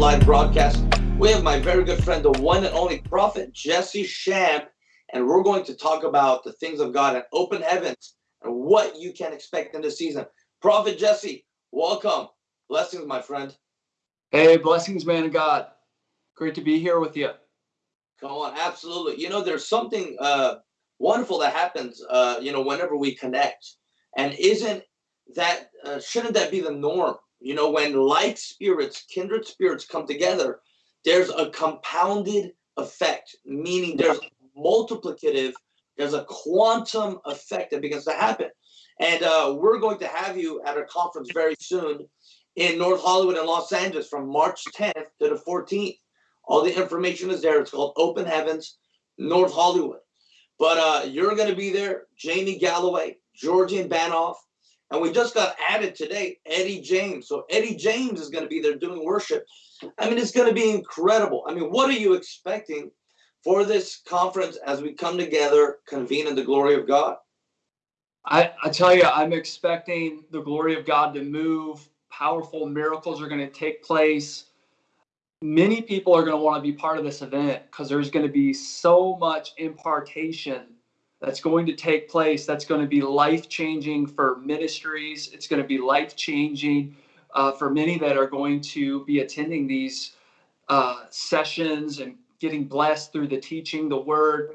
live broadcast, we have my very good friend, the one and only Prophet Jesse Shamp, and we're going to talk about the things of God and open heavens and what you can expect in this season. Prophet Jesse, welcome. Blessings, my friend. Hey, blessings, man of God. Great to be here with you. Come on, absolutely. You know, there's something uh, wonderful that happens, uh, you know, whenever we connect. And isn't that, uh, shouldn't that be the norm? You know, when like spirits, kindred spirits come together, there's a compounded effect, meaning there's multiplicative, there's a quantum effect that begins to happen. And uh, we're going to have you at a conference very soon in North Hollywood and Los Angeles from March 10th to the 14th. All the information is there. It's called Open Heavens, North Hollywood. But uh, you're going to be there, Jamie Galloway, Georgian Banov, and we just got added today, Eddie James. So Eddie James is going to be there doing worship. I mean, it's going to be incredible. I mean, what are you expecting for this conference as we come together, convene in the glory of God? I, I tell you, I'm expecting the glory of God to move. Powerful miracles are going to take place. Many people are going to want to be part of this event because there's going to be so much impartation that's going to take place that's going to be life changing for ministries. It's going to be life changing uh, for many that are going to be attending these uh, sessions and getting blessed through the teaching, the word.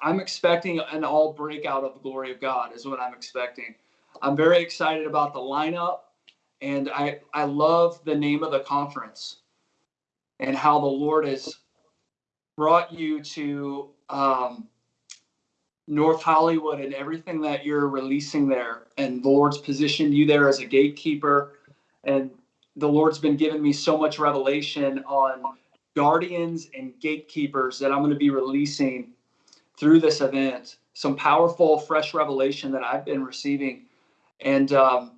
I'm expecting an all breakout of the glory of God, is what I'm expecting. I'm very excited about the lineup, and I, I love the name of the conference and how the Lord has brought you to um, North Hollywood and everything that you're releasing there. And the Lord's positioned you there as a gatekeeper. And the Lord's been giving me so much revelation on guardians and gatekeepers that I'm going to be releasing through this event. Some powerful, fresh revelation that I've been receiving. And um,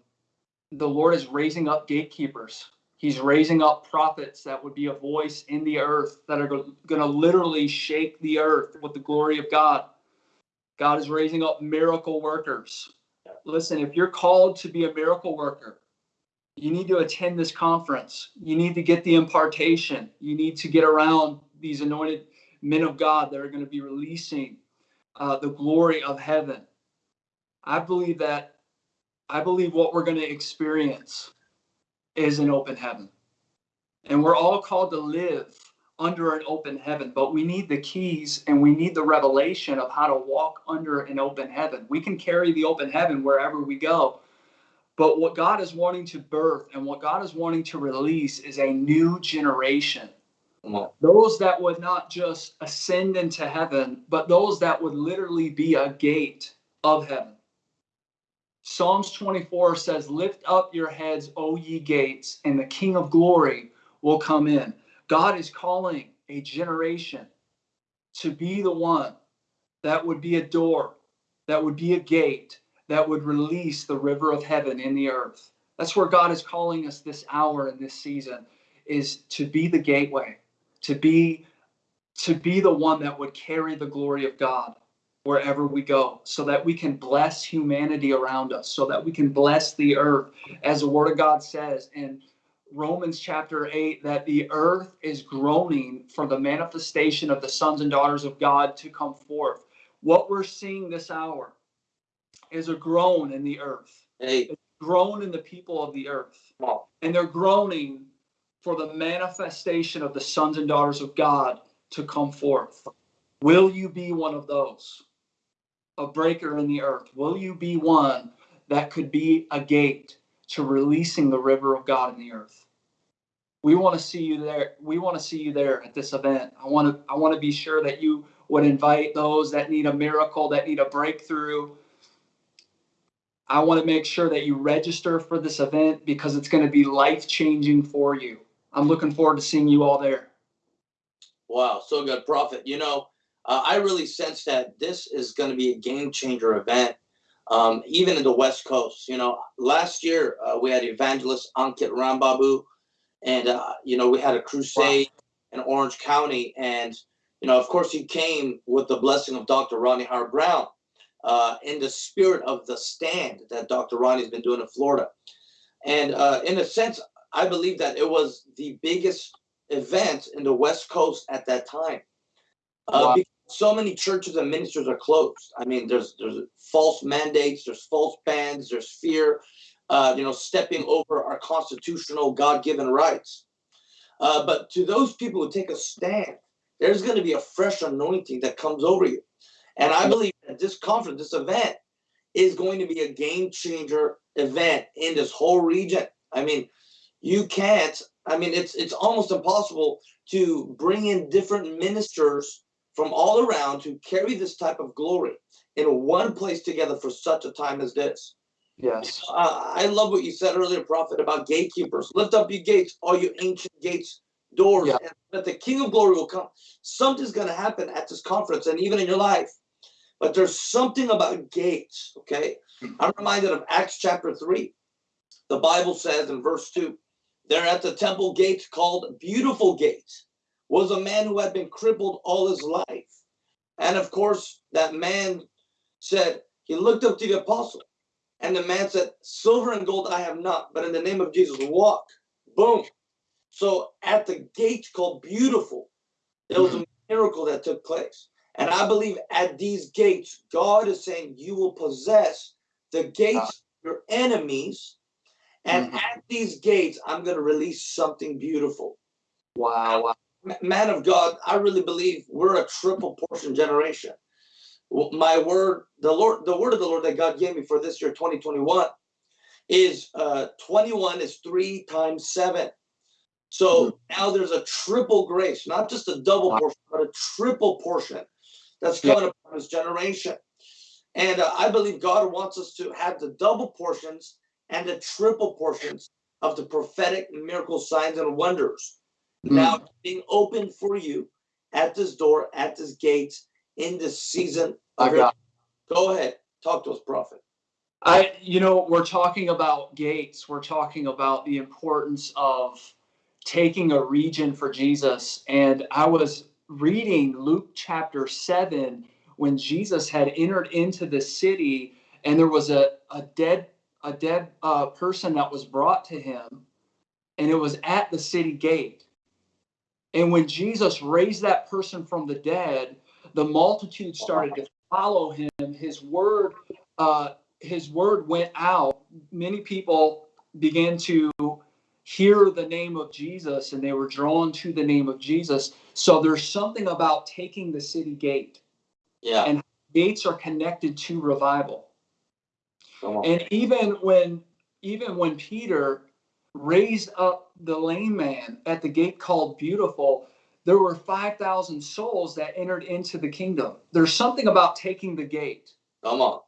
the Lord is raising up gatekeepers. He's raising up prophets that would be a voice in the earth that are going to literally shake the earth with the glory of God. God is raising up miracle workers. Listen, if you're called to be a miracle worker, you need to attend this conference. You need to get the impartation. You need to get around these anointed men of God that are going to be releasing uh, the glory of heaven. I believe that, I believe what we're going to experience is an open heaven. And we're all called to live under an open heaven, but we need the keys and we need the revelation of how to walk under an open heaven. We can carry the open heaven wherever we go. But what God is wanting to birth and what God is wanting to release is a new generation. Those that would not just ascend into heaven, but those that would literally be a gate of heaven. Psalms 24 says, Lift up your heads, O ye gates, and the King of glory will come in. God is calling a generation to be the one that would be a door, that would be a gate, that would release the river of heaven in the earth. That's where God is calling us this hour and this season is to be the gateway, to be to be the one that would carry the glory of God wherever we go so that we can bless humanity around us so that we can bless the earth as the word of God says and Romans chapter 8 that the earth is groaning for the manifestation of the sons and daughters of God to come forth. What we're seeing this hour is a groan in the earth. Hey. Groan in the people of the earth. And they're groaning for the manifestation of the sons and daughters of God to come forth. Will you be one of those? A breaker in the earth? Will you be one that could be a gate to releasing the river of God in the earth. We want to see you there. We want to see you there at this event. I want to I want to be sure that you would invite those that need a miracle, that need a breakthrough. I want to make sure that you register for this event because it's going to be life changing for you. I'm looking forward to seeing you all there. Wow, so good, Prophet. You know, uh, I really sense that this is going to be a game changer event um, even in the West Coast. You know, last year uh, we had evangelist Ankit Rambabu, and uh, you know we had a crusade wow. in Orange County, and you know of course he came with the blessing of Dr. Rodney Howard-Browne uh, in the spirit of the stand that Dr. Rodney's been doing in Florida. And uh, in a sense, I believe that it was the biggest event in the West Coast at that time. Uh, Wow. so many churches and ministers are closed. I mean, there's there's false mandates, there's false bans, there's fear, uh, you know, stepping over our constitutional God-given rights. Uh, but to those people who take a stand, there's going to be a fresh anointing that comes over you. And I believe that this conference, this event, is going to be a game changer event in this whole region. I mean, you can't. I mean, it's it's almost impossible to bring in different ministers from all around to carry this type of glory in one place together for such a time as this. Yes. Uh, I love what you said earlier, Prophet, about gatekeepers. Lift up your gates, all your ancient gates, doors, Yeah. and that the King of Glory will come. Something's going to happen at this conference and even in your life. But there's something about gates, okay? I'm reminded of Acts chapter 3. The Bible says in verse 2 there at the temple gates called Beautiful Gates was a man who had been crippled all his life. And of course, that man said, he looked up to the apostle. And the man said, Silver and gold I have not, but in the name of Jesus, walk. Boom. So at the gate called Beautiful, there was a miracle that took place. And I believe at these gates, God is saying, You will possess the gates of your enemies. And Mhm. at these gates, I'm going to release something beautiful. Wow. wow. Man of God, I really believe we're a triple portion generation. My word, the Lord, the word of the Lord that God gave me for this year, 2021, is uh 21 is three times seven. So now there's a triple grace, not just a double Wow. portion, but a triple portion that's Yeah. coming upon this generation. And uh, I believe God wants us to have the double portions and the triple portions of the prophetic miracle signs and wonders now being open for you at this door, at this gate, in this season. Of your, go ahead, talk to us, prophet. I, you know, we're talking about gates. We're talking about the importance of taking a region for Jesus. And I was reading Luke chapter 7 when Jesus had entered into the city and there was a, a dead a dead uh, person that was brought to him and it was at the city gate. And when Jesus raised that person from the dead, the multitude started to follow him. His word uh, his word went out, many people began to hear the name of Jesus and they were drawn to the name of Jesus. So there's something about taking the city gate. Yeah, And- Gates are connected to revival. And even when even when Peter raised up the lame man at the gate called beautiful, there were 5,000 souls that entered into the kingdom. There's something about taking the gate. come on.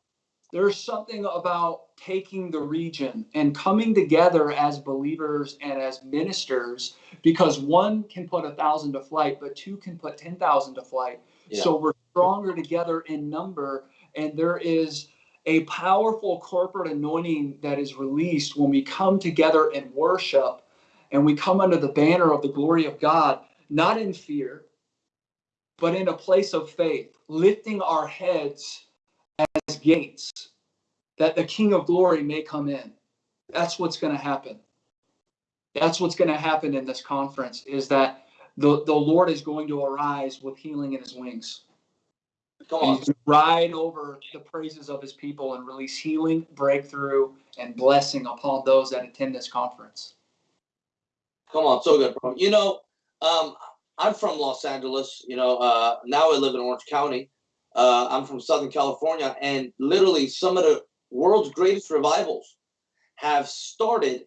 there's something about taking the region and coming together as believers and as ministers because one can put a thousand to flight but two can put 10,000 to flight Yeah. so we're stronger together in number and there is a powerful corporate anointing that is released when we come together and worship and we come under the banner of the glory of God not in fear but in a place of faith lifting our heads as gates that the king of glory may come in that's what's going to happen that's what's going to happen in this conference is that the, the lord is going to arise with healing in his wings Come ride over the praises of his people and release healing breakthrough and blessing upon those that attend this conference Come on. So good, bro. You know, um, I'm from Los Angeles. You know, uh, now I live in Orange County. Uh, I'm from Southern California, and literally some of the world's greatest revivals have started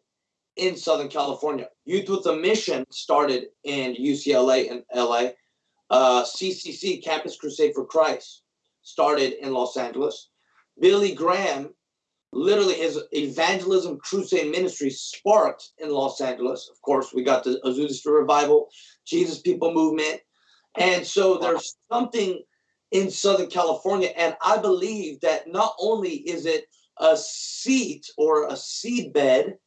in Southern California. Youth with a Mission started in UCLA and LA. Uh, CCC, Campus Crusade for Christ, started in Los Angeles. Billy Graham, literally his evangelism crusade ministry sparked in Los Angeles. Of course, we got the Azusa Revival, Jesus People Movement. And so there's something in Southern California. And I believe that not only is it a seat or a seed bed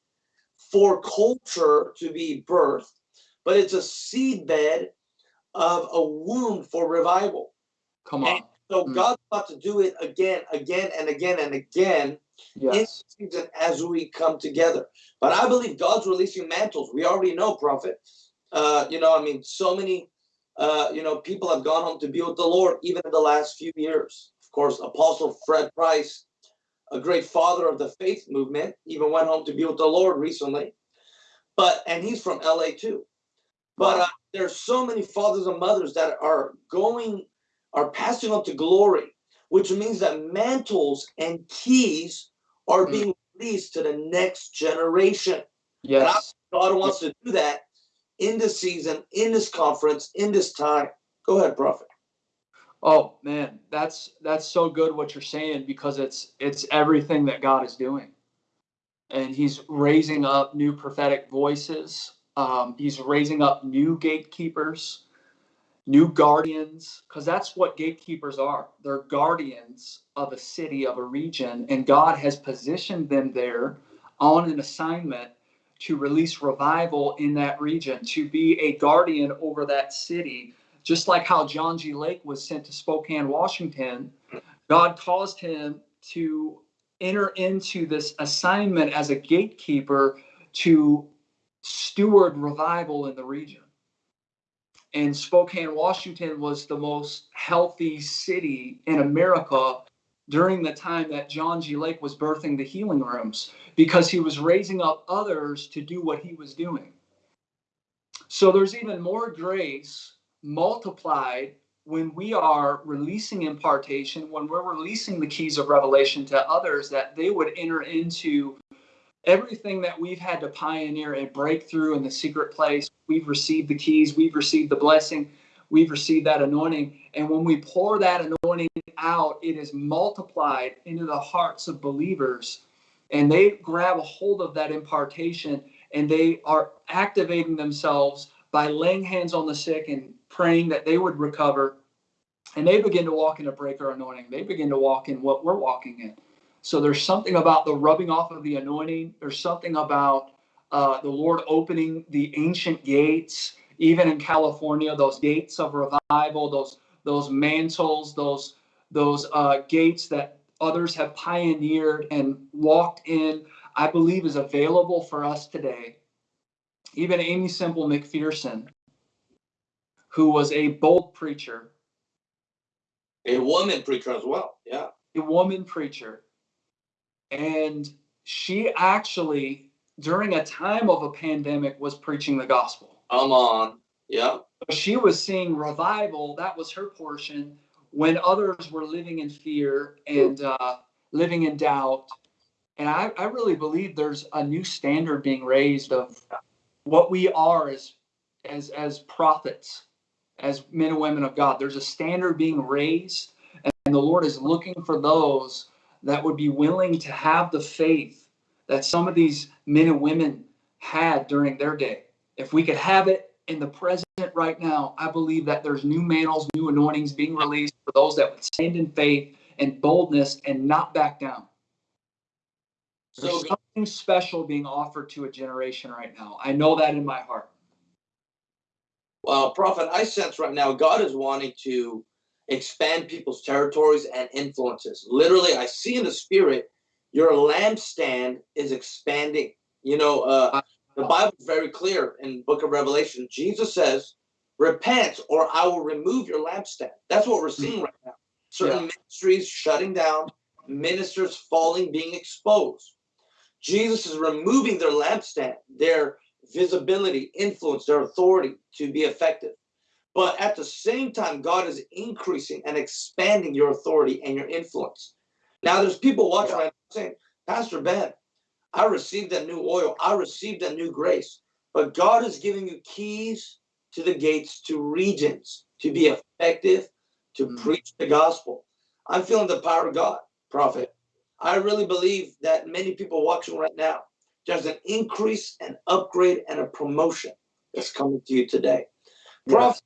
for culture to be birthed, but it's a seed bed of a womb for revival. come on So Mm. God's about to do it again, again, and again, and again Yes. in season as we come together. But I believe God's releasing mantles. We already know, prophet. Uh, you know, I mean, so many, uh, you know, people have gone home to be with the Lord even in the last few years. Of course, Apostle Fred Price, a great father of the faith movement, even went home to be with the Lord recently. But and he's from LA too. But uh, there's so many fathers and mothers that are going, are passing on to glory, which means that mantles and keys are Mm. being released to the next generation. Yes. God wants to do that in this season, in this conference, in this time. Go ahead, prophet. Oh man, that's that's so good what you're saying because it's it's everything that God is doing, and He's raising up new prophetic voices. Um, he's raising up new gatekeepers, new guardians, because that's what gatekeepers are. They're guardians of a city, of a region, and God has positioned them there on an assignment to release revival in that region, to be a guardian over that city just like how John G. Lake was sent to Spokane, Washington, God caused him to enter into this assignment as a gatekeeper to steward revival in the region. And Spokane, Washington was the most healthy city in America during the time that John G. Lake was birthing the healing rooms because he was raising up others to do what he was doing. So there's even more grace multiplied when we are releasing impartation, when we're releasing the keys of revelation to others, that they would enter into everything that we've had to pioneer and break through in the secret place. We've received the keys, we've received the blessing, we've received that anointing. And when we pour that anointing out, it is multiplied into the hearts of believers. And they grab a hold of that impartation and they are activating themselves by laying hands on the sick and praying that they would recover. And they begin to walk in a breaker anointing. They begin to walk in what we're walking in. So there's something about the rubbing off of the anointing. There's something about uh, the Lord opening the ancient gates, even in California, those gates of revival, those those mantles, those those uh, gates that others have pioneered and walked in. I believe is available for us today. Even Aimee Semple McPherson, who was a bold preacher, A woman preacher as well. Yeah. a woman preacher, and she actually, during a time of a pandemic, was preaching the gospel. Come on. Yeah. She was seeing revival. That was her portion when others were living in fear and uh, living in doubt. And I, I really believe there's a new standard being raised of what we are as as as prophets, as men and women of God. There's a standard being raised, and the Lord is looking for those that would be willing to have the faith that some of these men and women had during their day. If we could have it in the present right now, I believe that there's new mantles, new anointings being released for those that would stand in faith and boldness and not back down. There's So something special being offered to a generation right now. I know that in my heart. Well, Prophet, I sense right now God is wanting to expand people's territories and influences. Literally, I see in the spirit your lampstand is expanding. You know, uh, the Bible is very clear in Book of Revelation. Jesus says, "Repent, or I will remove your lampstand." That's what we're seeing right now. Certain Yeah. ministries shutting down, ministers falling, being exposed. Jesus is removing their lampstand, their visibility, influence, their authority to be effective. But at the same time, God is increasing and expanding your authority and your influence. Now, there's people watching Yeah. right now saying, Pastor Ben, I received that new oil, I received that new grace. But God is giving you keys to the gates to regions to be effective, to Mhm. preach the gospel. I'm feeling the power of God, prophet. I really believe that many people watching right now, there's an increase, an upgrade, and a promotion that's coming to you today. Prof,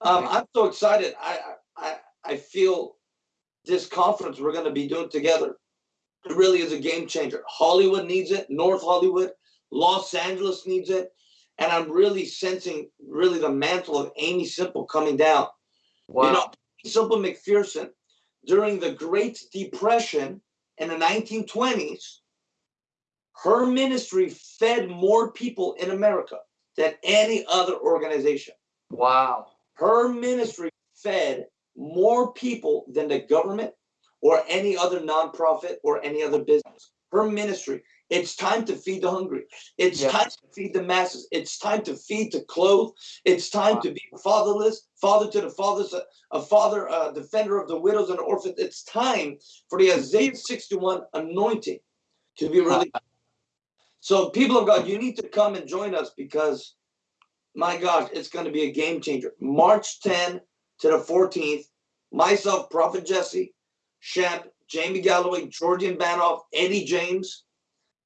um, I'm so excited. I, I I feel this conference we're going to be doing together. It really is a game changer. Hollywood needs it. North Hollywood, Los Angeles needs it, and I'm really sensing really the mantle of Aimee Semple coming down. Wow. You know, Semple McPherson, during the Great Depression in the 1920s, her ministry fed more people in America than any other organization. Wow. Her ministry fed more people than the government or any other nonprofit or any other business. Her ministry. It's time to feed the hungry. It's time to feed the masses. It's time to feed to clothe. It's time Wow. to be fatherless, father to the fathers, a, a father, a defender of the widows and orphans. It's time for the Isaiah 61 anointing to be released. So, people of God, you need to come and join us because, my gosh, it's going to be a game changer. March 10 to the 14th, myself, Prophet Jesse, Shep, Jamie Galloway, Georgian Banov, Eddie James.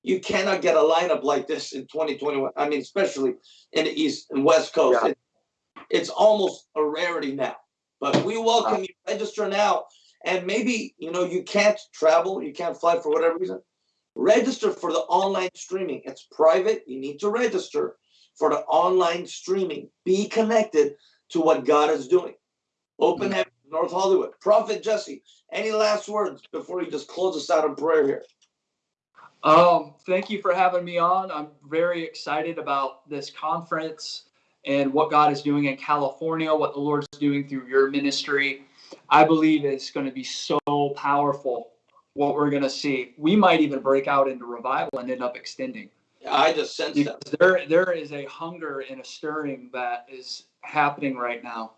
You cannot get a lineup like this in 2021. I mean, especially in the East and West Coast. Yeah. It- it's almost a rarity now. But we welcome you. Register now. And maybe, you know, you can't travel, you can't fly for whatever reason. Register for the online streaming. It's private. You need to register for the online streaming. Be connected to what God is doing. Open Mm. Heaven, North Hollywood. Prophet Jesse, any last words before you just close us out in prayer here? Um, thank you for having me on. I'm very excited about this conference and what God is doing in California, what the Lord's doing through your ministry. I believe it's going to be so powerful what we're going to see. We might even break out into revival and end up extending. I just sense that. There, there is a hunger and a stirring that is happening right now.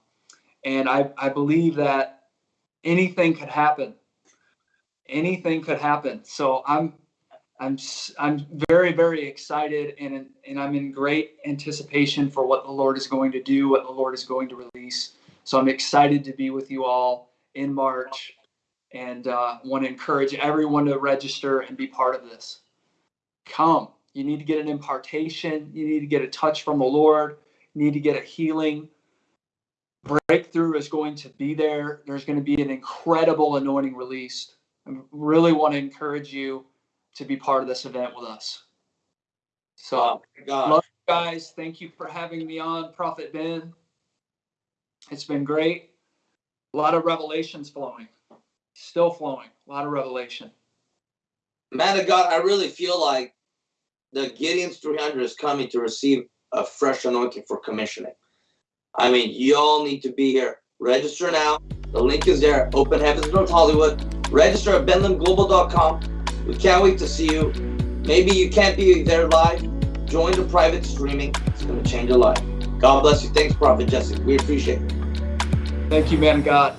And I, I believe that anything could happen. Anything could happen. So I'm I'm I'm very very excited and and I'm in great anticipation for what the Lord is going to do, what the Lord is going to release. So I'm excited to be with you all in March, and uh, want to encourage everyone to register and be part of this. Come, you need to get an impartation. You need to get a touch from the Lord. You need to get a healing. Breakthrough is going to be there. There's going to be an incredible anointing released. I really want to encourage you to be part of this event with us. So, Oh. Love guys, thank you for having me on, Prophet Ben. It's been great. A lot of revelations flowing, still flowing. A lot of revelation. Man of God, I really feel like the Gideon's 300 is coming to receive a fresh anointing for commissioning. I mean, you all need to be here. Register now. The link is there. Open Heavens North Hollywood. Register at benlamglobal.com. We can't wait to see you. Maybe you can't be there live. Join the private streaming. It's going to change your life. God bless you. Thanks, Prophet Jesse. We appreciate it. Thank you, man God.